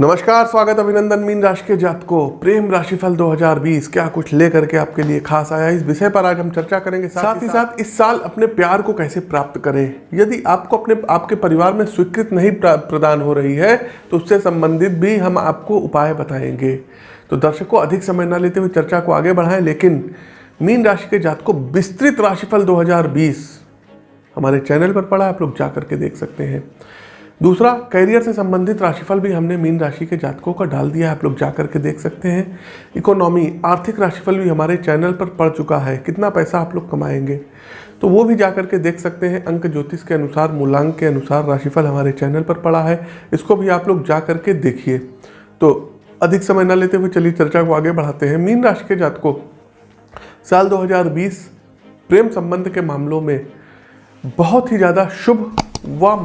नमस्कार स्वागत अभिनंदन मीन राशि के जात को प्रेम राशिफल 2020 क्या कुछ लेकर के आपके लिए खास आया इस विषय पर आज हम चर्चा करेंगे साथ साथ ही साथ इस साल अपने प्यार को कैसे प्राप्त करें? यदि आपको अपने आपके परिवार में स्वीकृत नहीं प्रदान हो रही है तो उससे संबंधित भी हम आपको उपाय बताएँगे। तो दर्शकों अधिक समय न लेते हुए चर्चा को आगे बढ़ाएँ लेकिन मीन राशि के जात को विस्तृत राशिफल 2020 हमारे चैनल पर पड़ा है, आप लोग जा करके देख सकते हैं। दूसरा करियर से संबंधित राशिफल भी हमने मीन राशि के जातकों का डाल दिया है। आप लोग जा करके देख सकते हैं। इकोनॉमी आर्थिक राशिफल भी हमारे चैनल पर पड़ चुका है। कितना पैसा आप लोग कमाएँगे? तो वो भी जा करके देख सकते हैं। अंक ज्योतिष के अनुसार, मूलांक के अनुसार राशिफल हमारे चैनल पर पड़ा है। इसको भी आप लोग जा करके देखिए। तो अधिक समय न लेते हुए चलिए चर्चा को आगे बढ़ाते हैं। मीन राशि के जातकों, साल 2020 प्रेम संबंध के मामलों में बहुत ही ज़्यादा शुभ व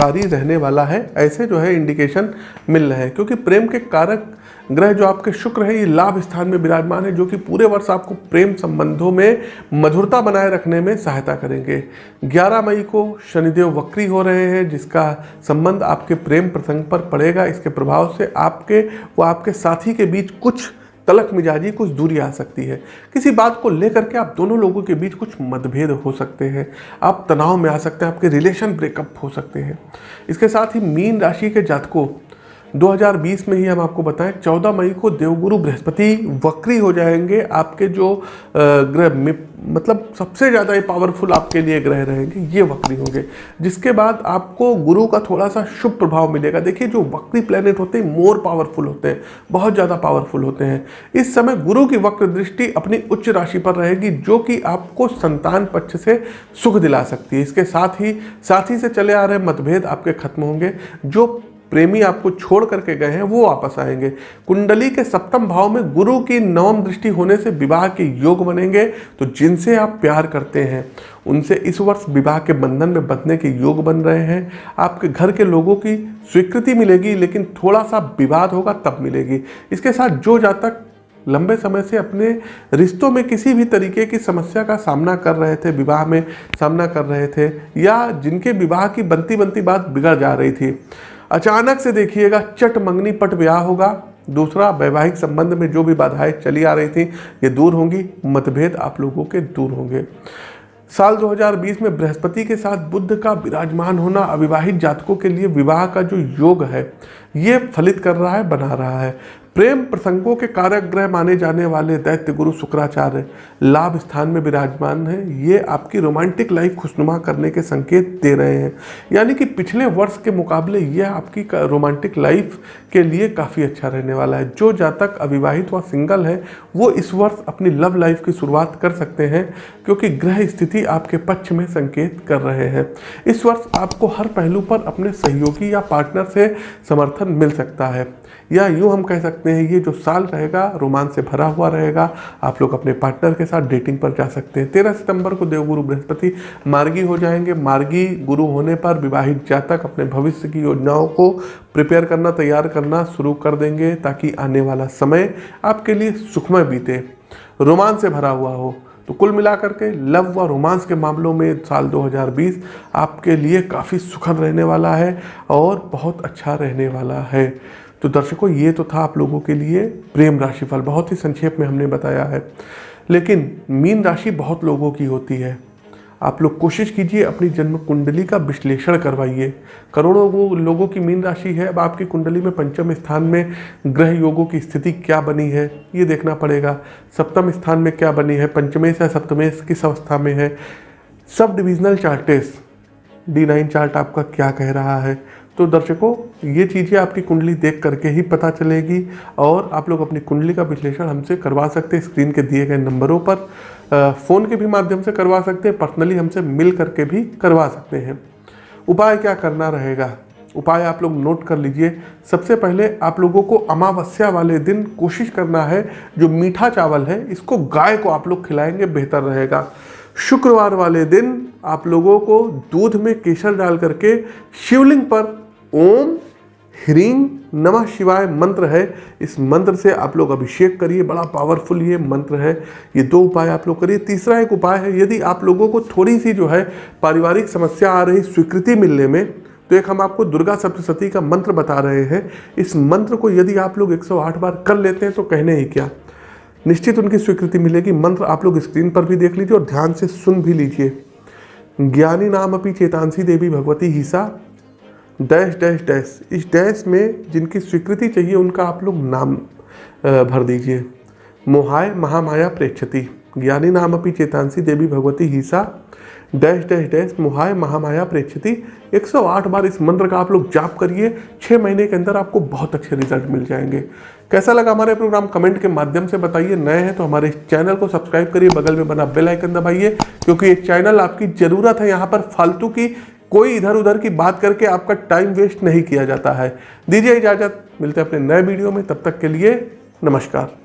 मंगलकारी रहने वाला है, ऐसे जो है इंडिकेशन मिल रहे हैं। क्योंकि प्रेम के कारक ग्रह जो आपके शुक्र है, ये लाभ स्थान में विराजमान है, जो कि पूरे वर्ष आपको प्रेम संबंधों में मधुरता बनाए रखने में सहायता करेंगे। 11 मई को शनिदेव वक्री हो रहे हैं, जिसका संबंध आपके प्रेम प्रसंग पर पड़ेगा। इसके प्रभाव से आपके व आपके साथी के बीच कुछ तलक मिजाजी कुछ दूरी आ सकती है। किसी बात को लेकर के आप दोनों लोगों के बीच कुछ मतभेद हो सकते हैं। आप तनाव में आ सकते हैं, आपके रिलेशन ब्रेकअप हो सकते हैं। इसके साथ ही मीन राशि के जातकों 2020 में ही हम आपको बताएँ 14 मई को देवगुरु बृहस्पति वक्री हो जाएँगे। आपके जो ग्रह में मतलब सबसे ज़्यादा ये पावरफुल आपके लिए ग्रह रहेंगे, ये वक्री होंगे। जिसके बाद आपको गुरु का थोड़ा सा शुभ प्रभाव मिलेगा। देखिए, जो वक्री प्लेनेट होते हैं मोर पावरफुल होते हैं, बहुत ज़्यादा पावरफुल होते हैं। इस समय गुरु की वक्र दृष्टि अपनी उच्च राशि पर रहेगी, जो कि आपको संतान पक्ष से सुख दिला सकती है। इसके साथ ही, साथी से चले आ रहे मतभेद आपके खत्म होंगे। जो प्रेमी आपको छोड़ करके गए हैं, वो वापस आएँगे। कुंडली के सप्तम भाव में गुरु की नवम दृष्टि होने से विवाह के योग बनेंगे तो जिनसे आप प्यार करते हैं, उनसे इस वर्ष विवाह के बंधन में बंधने के योग बन रहे हैं। आपके घर के लोगों की स्वीकृति मिलेगी, लेकिन थोड़ा सा विवाद होगा, तब मिलेगी। इसके साथ जो जातक लंबे समय से अपने रिश्तों में किसी भी तरीके की समस्या का सामना कर रहे थे, विवाह में सामना कर रहे थे, या जिनके विवाह की बनती बनती बात बिगड़ जा रही थी अचानक से देखिएगा, चट मंगनी पट ब्याह होगा। दूसरा, वैवाहिक संबंध में जो भी बाधाएँ चली आ रही थी, ये दूर होंगी, मतभेद आप लोगों के दूर होंगे। साल 2020 में बृहस्पति के साथ बुद्ध का विराजमान होना अविवाहित जातकों के लिए विवाह का जो योग है, ये फलित कर रहा है, बना रहा है। प्रेम प्रसंगों के कारक ग्रह माने जाने वाले दैत्य गुरु शुक्राचार्य लाभ स्थान में विराजमान है। ये आपकी रोमांटिक लाइफ खुशनुमा करने के संकेत दे रहे हैं। यानी कि पिछले वर्ष के मुकाबले यह आपकी रोमांटिक लाइफ के लिए काफ़ी अच्छा रहने वाला है। जो जातक अविवाहित व सिंगल है, वो इस वर्ष अपनी लव लाइफ की शुरुआत कर सकते हैं, क्योंकि ग्रह स्थिति आपके पक्ष में संकेत कर रहे हैं। इस वर्ष आपको हर पहलू पर अपने सहयोगी या पार्टनर से समर्थन मिल सकता है। या यूँ हम कह सकते हैं, ये जो साल रहेगा रोमांच से भरा हुआ रहेगा। आप लोग अपने पार्टनर के साथ डेटिंग पर जा सकते हैं। तेरह सितंबर को देवगुरु बृहस्पति मार्गी हो जाएँगे। मार्गी गुरु होने पर विवाहित जातक अपने भविष्य की योजनाओं को प्रिपेयर करना, तैयार करना शुरू कर देंगे ताकि आने वाला समय आपके लिए सुखमय बीते। रोमांच से भरा हुआ हो तो कुल मिलाकर के लव व रोमांस के मामलों में साल 2020 आपके लिए काफ़ी सुखद रहने वाला है और बहुत अच्छा रहने वाला है। तो दर्शकों, ये तो था आप लोगों के लिए प्रेम राशिफल। बहुत ही संक्षेप में हमने बताया है। लेकिन मीन राशि बहुत लोगों की होती है। आप लोग कोशिश कीजिए अपनी जन्म कुंडली का विश्लेषण करवाइए। करोड़ों लोगों की मीन राशि है। अब आपकी कुंडली में पंचम स्थान में ग्रह योगों की स्थिति क्या बनी है, ये देखना पड़ेगा। सप्तम स्थान में क्या बनी है, पंचमेश या सप्तमेश किस अवस्था में है? सब divisional charts, D nine chart आपका क्या कह रहा है? तो दर्शकों, ये चीज़ें आपकी कुंडली देख करके ही पता चलेगी और आप लोग अपनी कुंडली का विश्लेषण हमसे करवा सकते हैं स्क्रीन के दिए गए नंबरों पर। फ़ोन के भी माध्यम से करवा सकते हैं, पर्सनली हमसे मिल करके भी करवा सकते हैं। उपाय क्या करना रहेगा? उपाय आप लोग नोट कर लीजिए। सबसे पहले आप लोगों को अमावस्या वाले दिन कोशिश करना है, जो मीठा चावल है, इसको गाय को आप लोग खिलाएँगे, बेहतर रहेगा। शुक्रवार वाले दिन आप लोगों को दूध में केसर डाल करके शिवलिंग पर ओम ह्रीं नमः शिवाय मंत्र है। इस मंत्र से आप लोग अभिषेक करिए, बड़ा पावरफुल ये मंत्र है। ये दो उपाय आप लोग करिए। तीसरा एक उपाय है, यदि आप लोगों को थोड़ी सी जो है पारिवारिक समस्या आ रही स्वीकृति मिलने में तो एक हम आपको दुर्गा सप्तशती का मंत्र बता रहे हैं। इस मंत्र को यदि आप लोग 108 बार कर लेते हैं तो कहने ही क्या? निश्चित उनकी स्वीकृति मिलेगी। मंत्र आप लोग स्क्रीन पर भी देख लीजिए और ध्यान से सुन भी लीजिए। ज्ञानी नाम अपनी चेतांसी देवी भगवती हिसा। Dash dash dash. इस डैश में जिनकी स्वीकृति चाहिए, उनका आप लोग नाम भर दीजिए। मोहाय महामाया प्रेक्षति, ज्ञानी नाम अपनी चेतांसी देवी भगवती हिसा। डैश डैश डैश, मोहाय महामाया प्रेक्षति। 108 बार इस मंत्र का आप लोग जाप करिए छः महीने के अंदर आपको बहुत अच्छे रिज़ल्ट मिल जाएँगे। कैसा लगा हमारे प्रोग्राम, कमेंट के माध्यम से बताइए। नए हैं तो हमारे चैनल को सब्सक्राइब करिए, बगल में बना बेल आइकन दबाइए, क्योंकि ये चैनल आपकी ज़रूरत है यहाँ पर फालतू की। कोई इधर उधर की बात करके आपका टाइम वेस्ट नहीं किया जाता है। दीजिए इजाज़त, मिलते हैं अपने नए वीडियो में, तब तक के लिए नमस्कार।